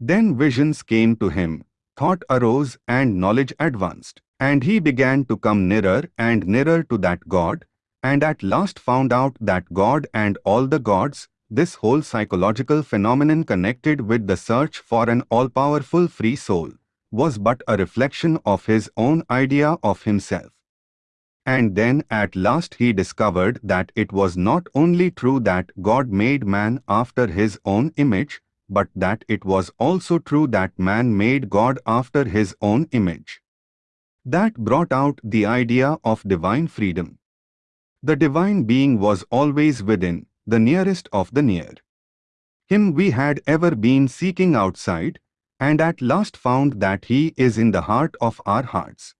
Then visions came to him, thought arose and knowledge advanced, and he began to come nearer and nearer to that God, and at last found out that God and all the gods, this whole psychological phenomenon connected with the search for an all-powerful free soul, was but a reflection of his own idea of himself. And then at last he discovered that it was not only true that God made man after his own image, but that it was also true that man made God after his own image. That brought out the idea of divine freedom. The divine being was always within, the nearest of the near. Him we had ever been seeking outside, and at last found that he is in the heart of our hearts.